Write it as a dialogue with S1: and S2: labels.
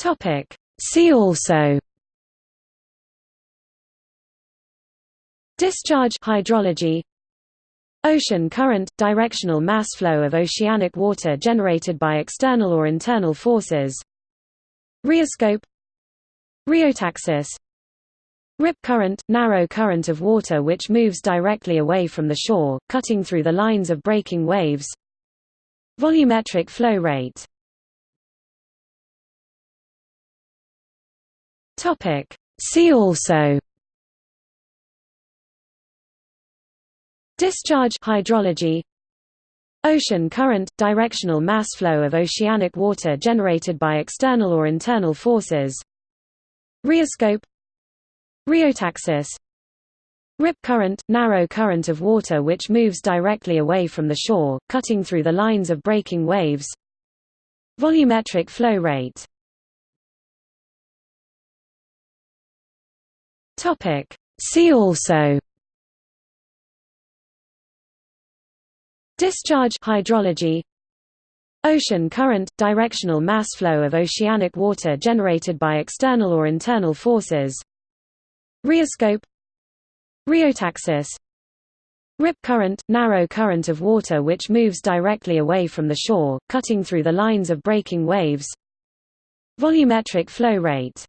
S1: Topic. See also. Discharge hydrology. Ocean current – directional mass flow of oceanic water generated by external or internal forces. Rheoscope. Rheotaxis. Rip current – narrow current of water which moves directly away from the shore, cutting through the lines of breaking waves. Volumetric flow rate See also. Discharge hydrology. Ocean current – directional mass flow of oceanic water generated by external or internal forces. Rheoscope. Rheotaxis. Rip current – narrow current of water which moves directly away from the shore, cutting through the lines of breaking waves. Volumetric flow rate See also. Discharge hydrology. Ocean current – directional mass flow of oceanic water generated by external or internal forces. Rheoscope. Rheotaxis. Rip current – narrow current of water which moves directly away from the shore, cutting through the lines of breaking waves. Volumetric flow rate